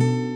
you